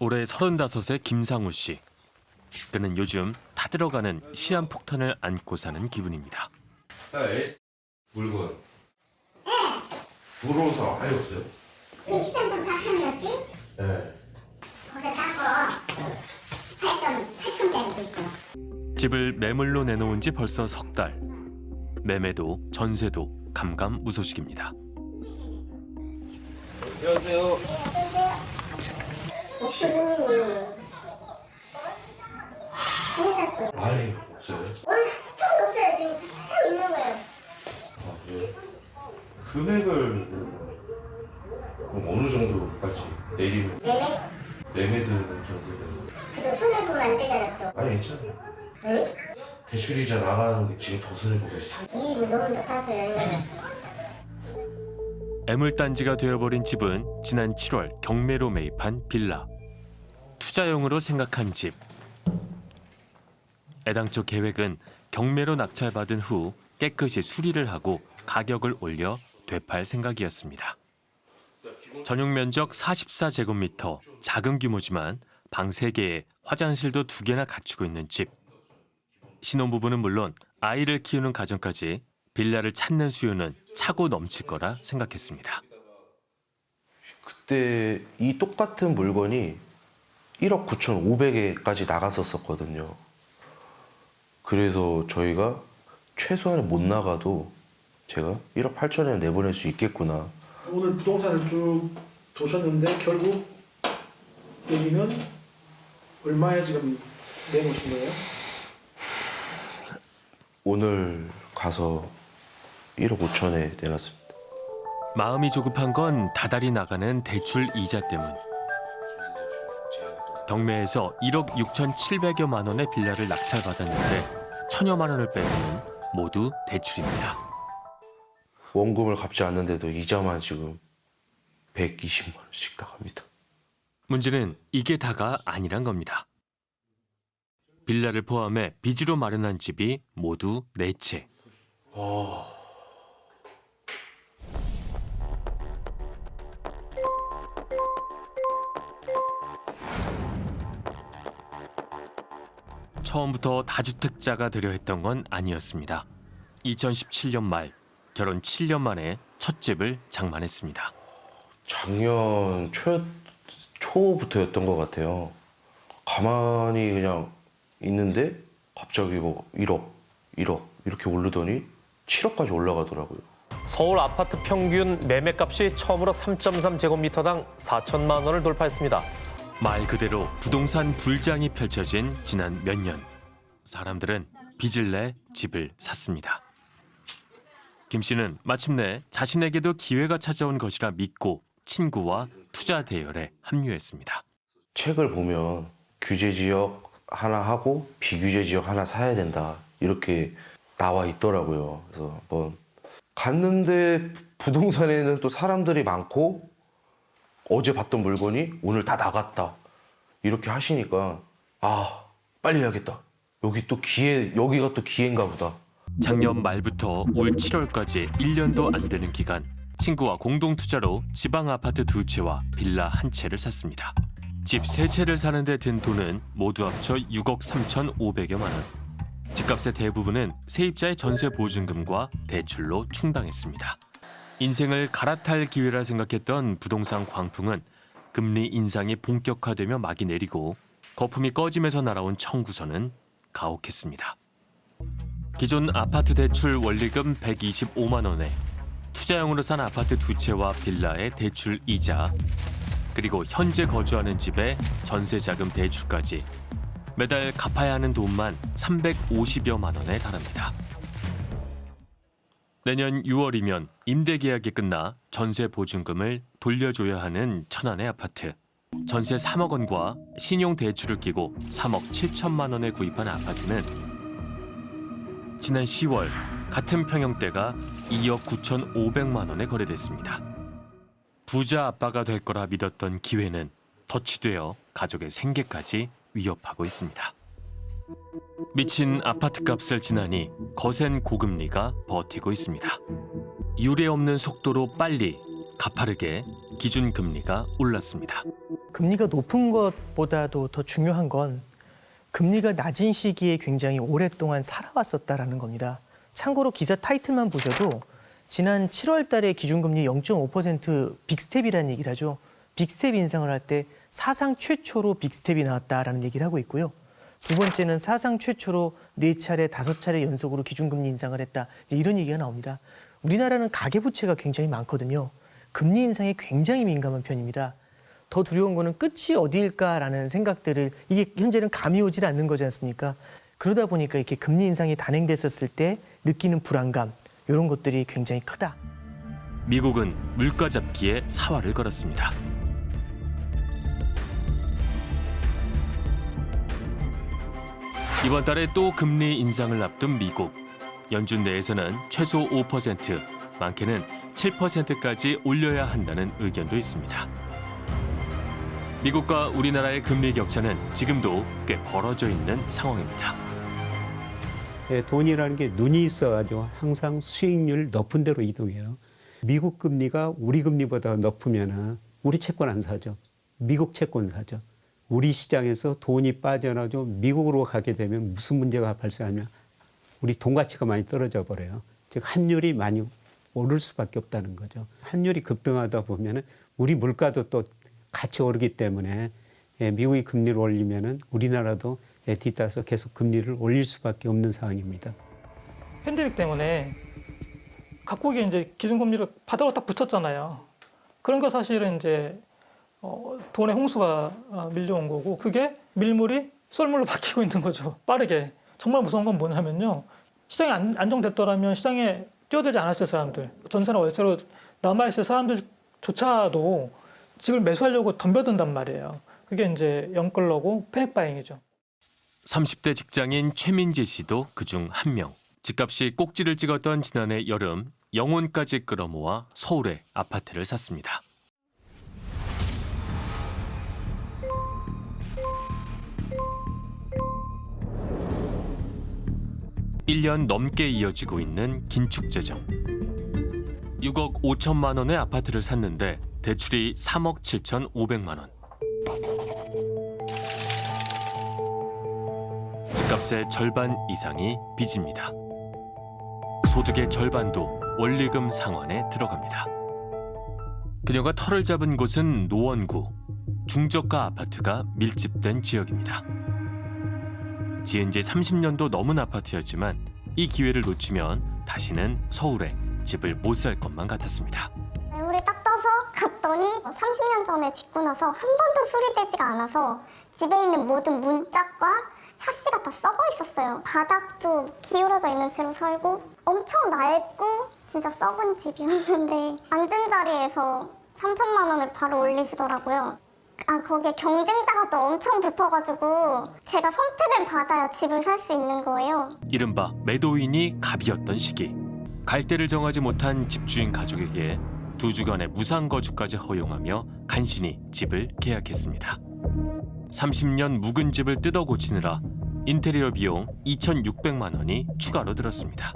올해 35의 김상우 씨. 그는 요즘 타들어가는 시한폭탄을 안고 사는 기분입니다. 물건. 들어오서 아예 없어요? 이 식당동 4칸이었지? 네. 거기서 싼거 18.8톤짜리도 있어. 집을 매물로 내놓은 지 벌써 석 달. 매매도 전세도 감감무소식입니다. 안녕하세요. 아? 금액을 그럼 어느 정도까지 내리면 매매? 매매든 전세든 그저 손해 보면 안 되잖아 또. 아니 괜찮아요. 응? 대출이자 나가는 게 지금 더 손해보고 있어. 이 너무 높아서요. 애물단지가 되어버린 집은 지난 7월 경매로 매입한 빌라. 투자용으로 생각한 집. 애당초 계획은 경매로 낙찰받은 후 깨끗이 수리를 하고 가격을 올려 되팔 생각이었습니다. 전용 면적 44제곱미터, 작은 규모지만 방 3개에 화장실도 2개나 갖추고 있는 집. 신혼부부는 물론 아이를 키우는 가정까지 빌라를 찾는 수요는 차고 넘칠 거라 생각했습니다. 그때 이 똑같은 물건이 1억 9,500에까지 나갔었었거든요. 그래서 저희가 최소한에 못 나가도 제가 1억 8천에 내보낼 수 있겠구나. 오늘 부동산을 쭉 도셨는데 결국 여기는 얼마에 지금 내놓으신 거예요? 오늘 가서 1억 5천에 내놨습니다. 마음이 조급한 건 다달이 나가는 대출 이자 때문. 경매에서 1억 6,700여만 원의 빌라를 낙찰받았는데 천여만 원을 빼면 모두 대출입니다. 원금을 갚지 않는데도 이자만 지금 120만 원씩 나갑니다. 문제는 이게 다가 아니란 겁니다. 빌라를 포함해 빚으로 마련한 집이 모두 네 채. 처음부터 다주택자가 되려 했던 건 아니었습니다. 2017년 말 결혼 7년 만에 첫 집을 장만했습니다. 작년 초, 초부터였던 것 같아요. 가만히 그냥 있는데 갑자기 뭐 1억, 1억 이렇게 오르더니 7억까지 올라가더라고요. 서울 아파트 평균 매매값이 처음으로 3.3제곱미터당 4천만 원을 돌파했습니다. 말 그대로 부동산 불장이 펼쳐진 지난 몇 년. 사람들은 빚을 내 집을 샀습니다. 김 씨는 마침내 자신에게도 기회가 찾아온 것이라 믿고 친구와 투자 대열에 합류했습니다. 책을 보면 규제 지역 하나 하고 비규제 지역 하나 사야 된다 이렇게 나와 있더라고요. 그래서 한번 갔는데 부동산에는 또 사람들이 많고 어제 봤던 물건이 오늘 다 나갔다 이렇게 하시니까 아 빨리 해야겠다. 여기 또 기회 여기가 또 기회인가 보다. 작년 말부터 올 7월까지 1년도 안 되는 기간 친구와 공동 투자로 지방 아파트 두 채와 빌라 한 채를 샀습니다. 집 세 채를 사는 데 든 돈은 모두 합쳐 6억 3,500여만 원. 집값의 대부분은 세입자의 전세 보증금과 대출로 충당했습니다. 인생을 갈아탈 기회라 생각했던 부동산 광풍은 금리 인상이 본격화되며 막이 내리고 거품이 꺼지면서 날아온 청구서는 가혹했습니다. 기존 아파트 대출 원리금 125만 원에 투자용으로 산 아파트 두 채와 빌라의 대출 이자 그리고 현재 거주하는 집의 전세 자금 대출까지 매달 갚아야 하는 돈만 350여만 원에 달합니다. 내년 6월이면 임대 계약이 끝나 전세 보증금을 돌려줘야 하는 천안의 아파트. 전세 3억 원과 신용 대출을 끼고 3억 7천만 원에 구입한 아파트는 지난 10월 같은 평형대가 2억 9천5백만 원에 거래됐습니다. 부자 아빠가 될 거라 믿었던 기회는 덧치되어 가족의 생계까지 위협하고 있습니다. 미친 아파트 값을 지나니 거센 고금리가 버티고 있습니다. 유례 없는 속도로 빨리 가파르게 기준 금리가 올랐습니다. 금리가 높은 것보다도 더 중요한 건 금리가 낮은 시기에 굉장히 오랫동안 살아왔었다라는 겁니다. 참고로 기사 타이틀만 보셔도 지난 7월 달에 기준금리 0.5% 빅스텝이라는 얘기를 하죠. 빅스텝 인상을 할 때 사상 최초로 빅스텝이 나왔다라는 얘기를 하고 있고요. 두 번째는 사상 최초로 네 차례, 다섯 차례 연속으로 기준금리 인상을 했다. 이런 얘기가 나옵니다. 우리나라는 가계부채가 굉장히 많거든요. 금리 인상에 굉장히 민감한 편입니다. 더 두려운 거는 끝이 어디일까라는 생각들을 이게 현재는 감이 오질 않는 거지 않습니까? 그러다 보니까 이렇게 금리 인상이 단행됐었을 때 느끼는 불안감 이런 것들이 굉장히 크다. 미국은 물가 잡기에 사활을 걸었습니다. 이번 달에 또 금리 인상을 앞둔 미국. 연준 내에서는 최소 5%, 많게는 7%까지 올려야 한다는 의견도 있습니다. 미국과 우리나라의 금리 격차는 지금도 꽤 벌어져 있는 상황입니다. 예, 돈이라는 게 눈이 있어가지고 항상 수익률 높은 데로 이동해요. 미국 금리가 우리 금리보다 높으면 우리 채권 안 사죠. 미국 채권 사죠. 우리 시장에서 돈이 빠져나죠. 미국으로 가게 되면 무슨 문제가 발생하냐. 우리 돈 가치가 많이 떨어져 버려요. 즉 환율이 많이 오를 수밖에 없다는 거죠. 환율이 급등하다 보면 은 우리 물가도 또 같이 오르기 때문에 예, 미국이 금리를 올리면은 우리나라도 예, 뒤따라서 계속 금리를 올릴 수밖에 없는 상황입니다. 팬데믹 때문에 각국이 이제 기준금리를 바닥으로 딱 붙였잖아요. 그런 거 사실은 이제 어, 돈의 홍수가 어, 밀려온 거고 그게 밀물이 썰물로 바뀌고 있는 거죠. 빠르게. 정말 무서운 건 뭐냐면요. 시장이 안, 안정됐더라면 시장에 뛰어들지 않았을 사람들, 전세나 월세로 남아있을 사람들조차도 집을 매수하려고 덤벼든단 말이에요. 그게 이제 영끌러고 패닉 바잉이죠. 30대 직장인 최민재 씨도 그중 한 명. 집값이 꼭지를 찍었던 지난해 여름 영혼까지 끌어모아 서울에 아파트를 샀습니다. 일년 넘게 이어지고 있는 긴축 재정. 6억 5천만 원의 아파트를 샀는데 대출이 3억 7천 5백만 원. 집값의 절반 이상이 빚입니다. 소득의 절반도 원리금 상환에 들어갑니다. 그녀가 터를 잡은 곳은 노원구, 중저가 아파트가 밀집된 지역입니다. 지은 지 30년도 넘은 아파트였지만 이 기회를 놓치면 다시는 서울에 집을 못 살 것만 같았습니다. 물에 딱 떠서 갔더니 30년 전에 짓고 나서 한 번도 수리되지가 않아서 집에 있는 모든 문짝과 샤시가 다 썩어 있었어요. 바닥도 기울어져 있는 채로 살고 엄청 낡고 진짜 썩은 집이었는데 앉은 자리에서 3천만 원을 바로 올리시더라고요. 아 거기에 경쟁자가 또 엄청 붙어가지고 제가 선택을 받아야 집을 살 수 있는 거예요. 이른바 매도인이 갑이었던 시기. 갈대를 정하지 못한 집주인 가족에게 두 주간의 무상 거주까지 허용하며 간신히 집을 계약했습니다. 30년 묵은 집을 뜯어 고치느라 인테리어 비용 2,600만 원이 추가로 들었습니다.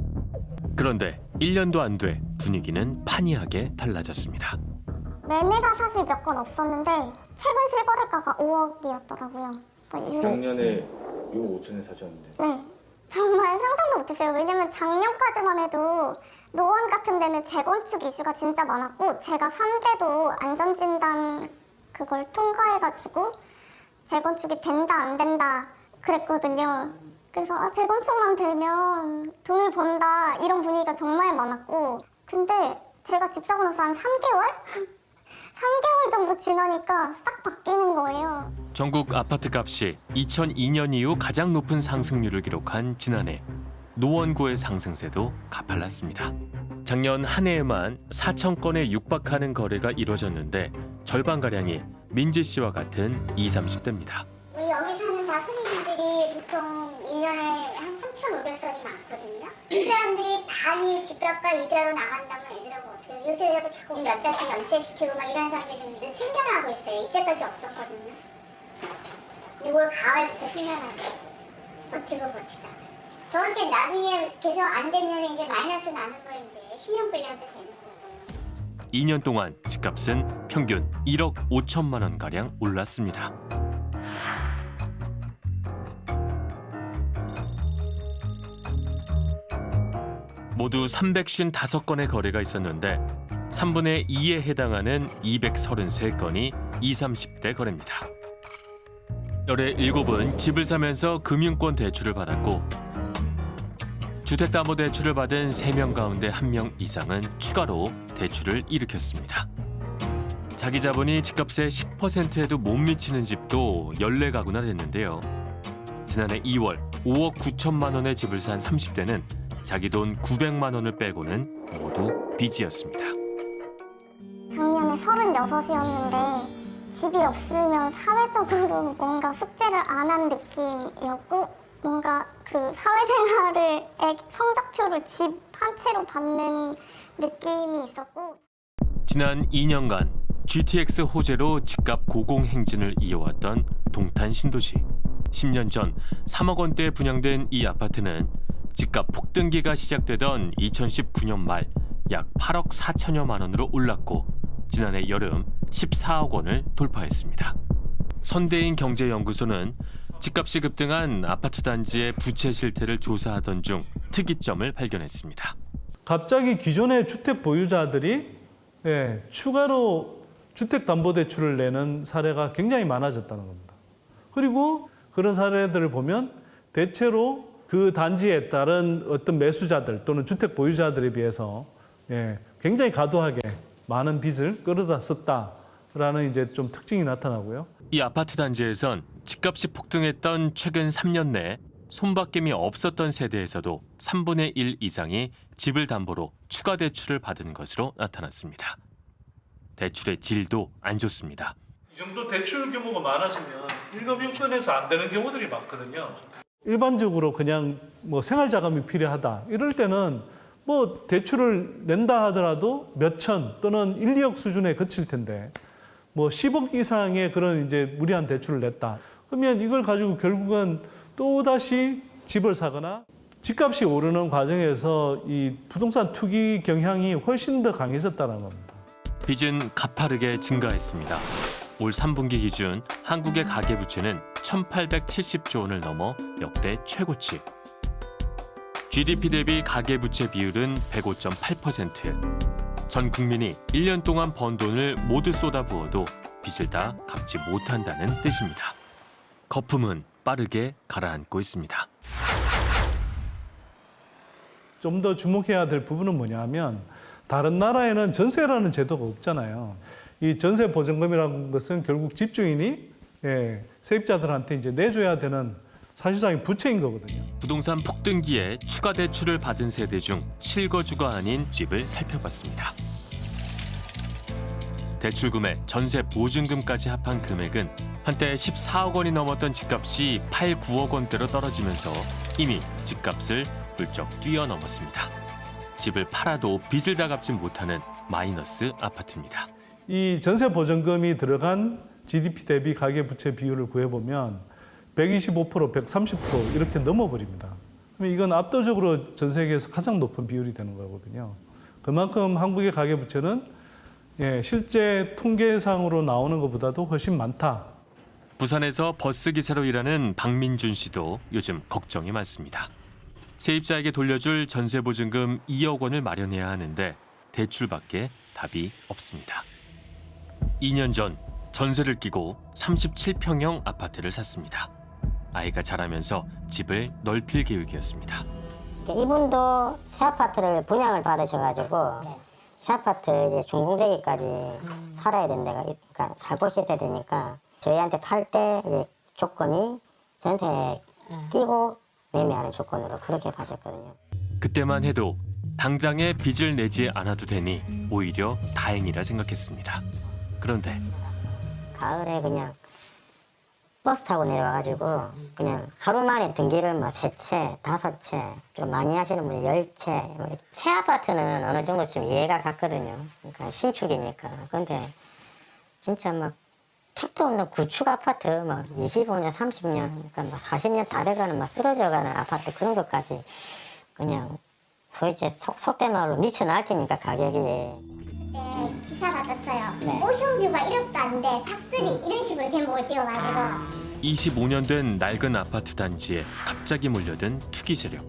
그런데 1년도 안 돼 분위기는 판이하게 달라졌습니다. 매매가 사실 몇 건 없었는데 최근 실거래가가 5억이었더라고요. 뭐 작년에 6억 5천에 사셨는데 네. 정말 상상도 못했어요. 왜냐면 작년까지만 해도 노원 같은 데는 재건축 이슈가 진짜 많았고 제가 3대도 안전진단 그걸 통과해가지고 재건축이 된다 안 된다 그랬거든요. 그래서 아, 재건축만 되면 돈을 번다 이런 분위기가 정말 많았고 근데 제가 집 사고 나서 한 3개월? 3개월 정도 지나니까 싹 바뀌는 거예요. 전국 아파트 값이 2002년 이후 가장 높은 상승률을 기록한 지난해 노원구의 상승세도 가팔랐습니다. 작년 한 해에만 4천 건에 육박하는 거래가 이뤄졌는데 절반가량이 민지 씨와 같은 20, 30대입니다. 우리 여기 사는 다소민들이 보통 1년에 한 3,500선이 많거든요. 이 사람들이 반이 집값과 이자로 나간다면 애들하고 어떻게? 요새 이러고 자꾸 몇 달씩 연체시키고 막 이런 사람들이 좀 생겨나고 있어요. 이제까지 없었거든요. 근데 올 가을부터 생겨나고 있어요. 버티고 버티다. 저렇게 나중에 계속 안 되면 이제 마이너스 나는 거 이제 신용불량자 되는 거고. 2년 동안 집값은 평균 1억 5천만 원 가량 올랐습니다. 모두 355건의 거래가 있었는데 3분의 2에 해당하는 233건이 20, 30대 거래입니다. 열의 7은 집을 사면서 금융권 대출을 받았고 주택담보대출을 받은 3명 가운데 1명 이상은 추가로 대출을 일으켰습니다. 자기 자본이 집값의 10%에도 못 미치는 집도 14가구나 됐는데요. 지난해 2월 5억 9천만 원의 집을 산 30대는 자기 돈 900만 원을 빼고는 모두 빚이었습니다. 작년에 36이었는데 집이 없으면 사회적으로 뭔가 숙제를 안 한 느낌이었고 뭔가 그 사회생활을 애- 성적표를 집 한 채로 받는 느낌이 있었고 지난 2년간 GTX 호재로 집값 고공행진을 이어왔던 동탄 신도시. 10년 전 3억 원대에 분양된 이 아파트는 집값 폭등기가 시작되던 2019년 말 약 8억 4천여만 원으로 올랐고 지난해 여름 14억 원을 돌파했습니다. 선대인 경제연구소는 집값이 급등한 아파트 단지의 부채 실태를 조사하던 중 특이점을 발견했습니다. 갑자기 기존의 주택 보유자들이 예, 추가로 주택담보대출을 내는 사례가 굉장히 많아졌다는 겁니다. 그리고 그런 사례들을 보면 대체로 그 단지에 따른 어떤 매수자들 또는 주택 보유자들에 비해서 예, 굉장히 과도하게 많은 빚을 끌어다 썼다라는 이제 좀 특징이 나타나고요. 이 아파트 단지에선 집값이 폭등했던 최근 3년 내 손바뀜이 없었던 세대에서도 3분의 1 이상이 집을 담보로 추가 대출을 받은 것으로 나타났습니다. 대출의 질도 안 좋습니다. 이 정도 대출 규모가 많아지면 일거병권에서 안 되는 경우들이 많거든요. 일반적으로 그냥 뭐 생활 자금이 필요하다 이럴 때는 뭐 대출을 낸다 하더라도 몇 천 또는 1, 2억 수준에 그칠 텐데 뭐 10억 이상의 그런 이제 무리한 대출을 냈다. 그러면 이걸 가지고 결국은 또 다시 집을 사거나 집값이 오르는 과정에서 이 부동산 투기 경향이 훨씬 더 강해졌다는 겁니다. 빚은 가파르게 증가했습니다. 올 3분기 기준 한국의 가계부채는 1,870조 원을 넘어 역대 최고치. GDP 대비 가계부채 비율은 105.8%. 전 국민이 1년 동안 번 돈을 모두 쏟아부어도 빚을 다 갚지 못한다는 뜻입니다. 거품은 빠르게 가라앉고 있습니다. 좀 더 주목해야 될 부분은 뭐냐면 다른 나라에는 전세라는 제도가 없잖아요. 이 전세 보증금이라는 것은 결국 집주인이 예, 세입자들한테 이제 내줘야 되는 사실상의 부채인 거거든요. 부동산 폭등기에 추가 대출을 받은 세대 중 실거주가 아닌 집을 살펴봤습니다. 대출금에 전세 보증금까지 합한 금액은 한때 14억 원이 넘었던 집값이 8, 9억 원대로 떨어지면서 이미 집값을 훌쩍 뛰어넘었습니다. 집을 팔아도 빚을 다 갚지 못하는 마이너스 아파트입니다. 이 전세 보증금이 들어간 GDP 대비 가계 부채 비율을 구해보면 125%, 130% 이렇게 넘어버립니다. 그러면 이건 압도적으로 전 세계에서 가장 높은 비율이 되는 거거든요. 그만큼 한국의 가계 부채는 예, 실제 통계상으로 나오는 것보다도 훨씬 많다. 부산에서 버스 기사로 일하는 박민준 씨도 요즘 걱정이 많습니다. 세입자에게 돌려줄 전세 보증금 2억 원을 마련해야 하는데 대출밖에 답이 없습니다. 2년 전 전세를 끼고 37평형 아파트를 샀습니다. 아이가 자라면서 집을 넓힐 계획이었습니다. 이분도 새 아파트를 분양을 받으셔가지고 새 아파트 이제 준공되기까지 살아야 데가 그러니까 살 곳이 있어야 되니까 저희한테 팔 때 조건이 전세 끼고 매매하는 조건으로 그렇게 파셨거든요. 그때만 해도 당장에 빚을 내지 않아도 되니 오히려 다행이라 생각했습니다. 그런데 가을에 그냥 버스 타고 내려와가지고 그냥 하루 만에 등기를 뭐세 채, 다섯 채, 좀 많이 하시는 분이 열 채. 뭐새 아파트는 어느 정도 좀 이해가 갔거든요. 그러니까 신축이니까. 근데 진짜 막 택도 없는 구축 아파트 막 25년, 30년, 그러니까 막 40년 다 돼가는 막 쓰러져가는 아파트 그런 것까지 그냥 소위 이제 속, 속된 말로 미쳐 나갈 테니까 가격이 네, 기사가 떴어요. 네. 오션뷰가 1억도 안 돼. 삭스리 이런 식으로 제목을 띄워가지고 25년 된 낡은 아파트 단지에 갑자기 몰려든 투기 세력.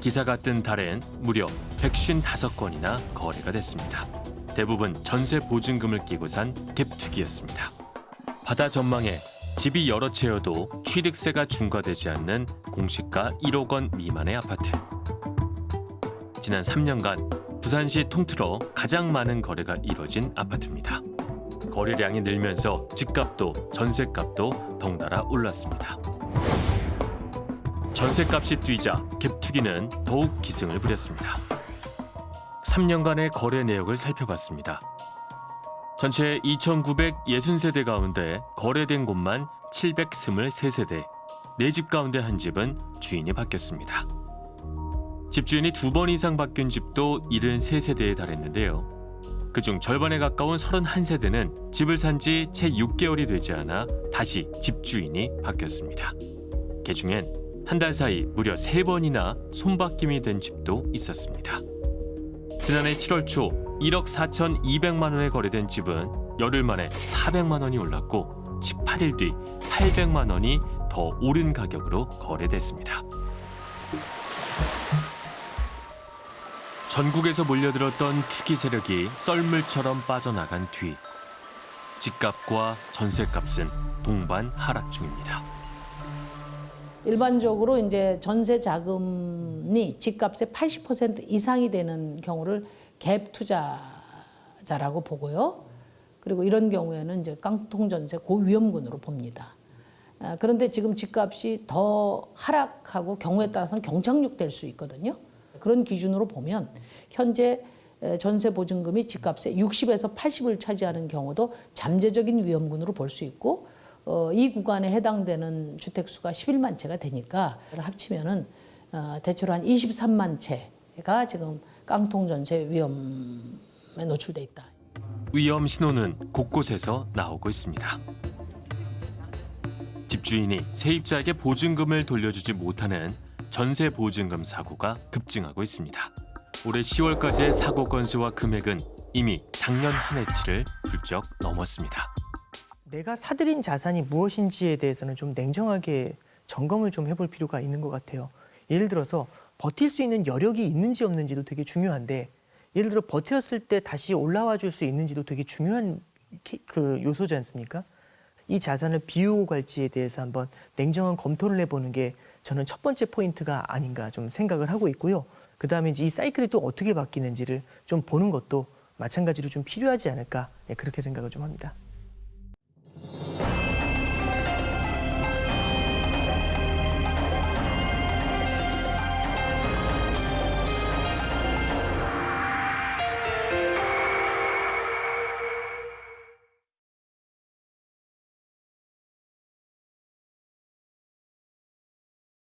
기사가 뜬 달엔 무려 155건이나 거래가 됐습니다. 대부분 전세 보증금을 끼고 산 갭투기였습니다. 바다 전망에 집이 여러 채여도 취득세가 중과되지 않는 공시가 1억 원 미만의 아파트. 지난 3년간 부산시 통틀어 가장 많은 거래가 이뤄진 아파트입니다. 거래량이 늘면서 집값도 전세값도 덩달아 올랐습니다. 전세값이 뛰자 갭투기는 더욱 기승을 부렸습니다. 3년간의 거래 내역을 살펴봤습니다. 전체 2,960세대 가운데 거래된 곳만 723세대, 네집 가운데 한 집은 주인이 바뀌었습니다. 집주인이 두 번 이상 바뀐 집도 73세대에 달했는데요. 그중 절반에 가까운 31세대는 집을 산 지 채 6개월이 되지 않아 다시 집주인이 바뀌었습니다. 개중엔 한 달 사이 무려 세번이나 손바뀜이 된 집도 있었습니다. 지난해 7월 초 1억 4,200만 원에 거래된 집은 열흘 만에 400만 원이 올랐고 18일 뒤 800만 원이 더 오른 가격으로 거래됐습니다. 전국에서 몰려들었던 투기 세력이 썰물처럼 빠져나간 뒤 집값과 전세값은 동반 하락 중입니다. 일반적으로 이제 전세 자금이 집값의 80% 이상이 되는 경우를 갭 투자자라고 보고요. 그리고 이런 경우에는 이제 깡통 전세 고위험군으로 봅니다. 아, 그런데 지금 집값이 더 하락하고 경우에 따라서는 경착륙될 수 있거든요. 그런 기준으로 보면 현재 에, 전세 보증금이 집값의 60에서 80을 차지하는 경우도 잠재적인 위험군으로 볼 수 있고 어, 이 구간에 해당되는 주택 수가 11만 채가 되니까 합치면은 어, 대체로 한 23만 채가 지금 깡통 전세 위험에 노출돼 있다. 위험 신호는 곳곳에서 나오고 있습니다. 집주인이 세입자에게 보증금을 돌려주지 못하는 전세 보증금 사고가 급증하고 있습니다. 올해 10월까지의 사고 건수와 금액은 이미 작년 한 해치를 훌쩍 넘었습니다. 내가 사들인 자산이 무엇인지에 대해서는 좀 냉정하게 점검을 좀 해볼 필요가 있는 것 같아요. 예를 들어서 버틸 수 있는 여력이 있는지 없는지도 되게 중요한데 예를 들어 버텼을 때 다시 올라와 줄 수 있는지도 되게 중요한 키- 그 요소지 않습니까? 이 자산을 비우고 갈지에 대해서 한번 냉정한 검토를 해보는 게 저는 첫 번째 포인트가 아닌가 좀 생각을 하고 있고요. 그 다음에 이 사이클이 또 어떻게 바뀌는지를 좀 보는 것도 마찬가지로 좀 필요하지 않을까 예, 그렇게 생각을 좀 합니다.